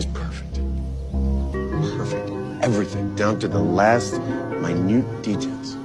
was perfect. Perfect. Everything, down to the last minute details.